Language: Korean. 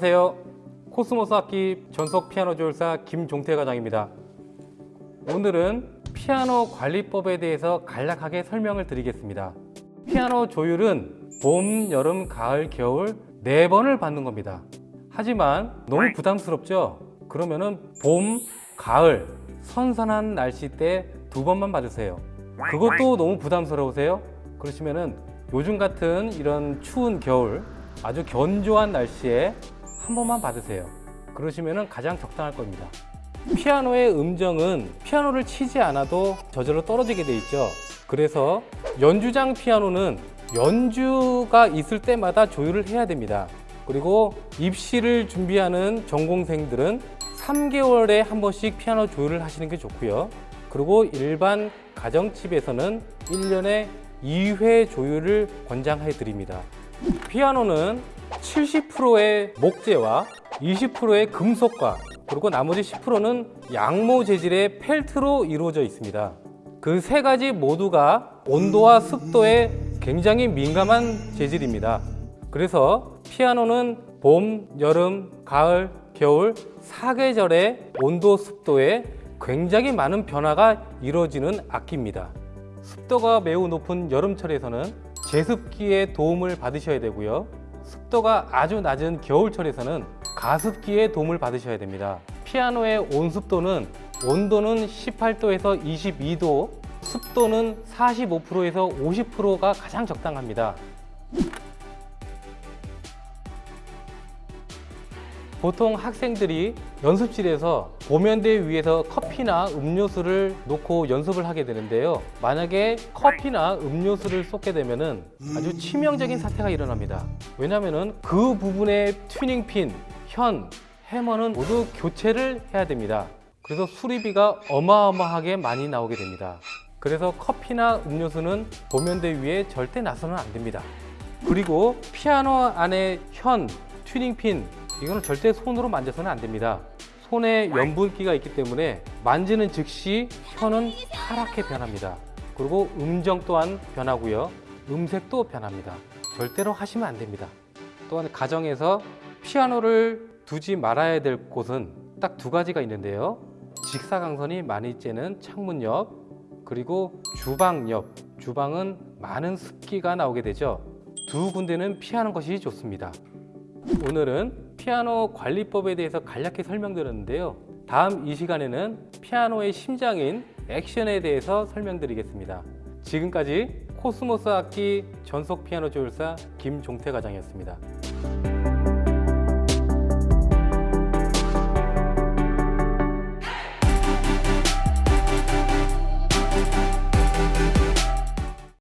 안녕하세요. 코스모스 악기 전속 피아노 조율사 김종태 과장입니다. 오늘은 피아노 관리법에 대해서 간략하게 설명을 드리겠습니다. 피아노 조율은 봄, 여름, 가을, 겨울 네 번을 받는 겁니다. 하지만 너무 부담스럽죠? 그러면은 봄, 가을, 선선한 날씨 때 두 번만 받으세요. 그것도 너무 부담스러우세요? 그러시면은 요즘 같은 이런 추운 겨울 아주 견조한 날씨에 한 번만 받으세요. 그러시면은 가장 적당할 겁니다. 피아노의 음정은 피아노를 치지 않아도 저절로 떨어지게 돼 있죠. 그래서 연주장 피아노는 연주가 있을 때마다 조율을 해야 됩니다. 그리고 입시를 준비하는 전공생들은 3개월에 한 번씩 피아노 조율을 하시는 게 좋고요. 그리고 일반 가정집에서는 1년에 2회 조율을 권장해 드립니다. 피아노는 70%의 목재와 20%의 금속과 그리고 나머지 10%는 양모 재질의 펠트로 이루어져 있습니다. 그 세 가지 모두가 온도와 습도에 굉장히 민감한 재질입니다. 그래서 피아노는 봄, 여름, 가을, 겨울 사계절의 온도, 습도에 굉장히 많은 변화가 이루어지는 악기입니다. 습도가 매우 높은 여름철에서는 제습기의 도움을 받으셔야 되고요. 습도가 아주 낮은 겨울철에서는 가습기의 도움을 받으셔야 됩니다. 피아노의 온습도는 온도는 18도에서 22도, 습도는 45%에서 50%가 가장 적당합니다. 보통 학생들이 연습실에서 보면대 위에서 커피나 음료수를 놓고 연습을 하게 되는데요. 만약에 커피나 음료수를 쏟게 되면 아주 치명적인 사태가 일어납니다. 왜냐하면 그 부분의 튜닝핀, 현, 해머는 모두 교체를 해야 됩니다. 그래서 수리비가 어마어마하게 많이 나오게 됩니다. 그래서 커피나 음료수는 보면대 위에 절대 놔서는 안 됩니다. 그리고 피아노 안에 현, 튜닝핀 이거는 절대 손으로 만져서는 안 됩니다. 손에 염분기가 있기 때문에 만지는 즉시 혀는 파랗게 변합니다. 그리고 음정 또한 변하고요. 음색도 변합니다. 절대로 하시면 안 됩니다. 또한 가정에서 피아노를 두지 말아야 될 곳은 딱 두 가지가 있는데요. 직사광선이 많이 쬐는 창문 옆 그리고 주방 옆 주방은 많은 습기가 나오게 되죠. 두 군데는 피하는 것이 좋습니다. 오늘은 피아노 관리법에 대해서 간략히 설명드렸는데요. 다음 이 시간에는 피아노의 심장인 액션에 대해서 설명드리겠습니다. 지금까지 코스모스 악기 전속 피아노 조율사 김종태 과장이었습니다.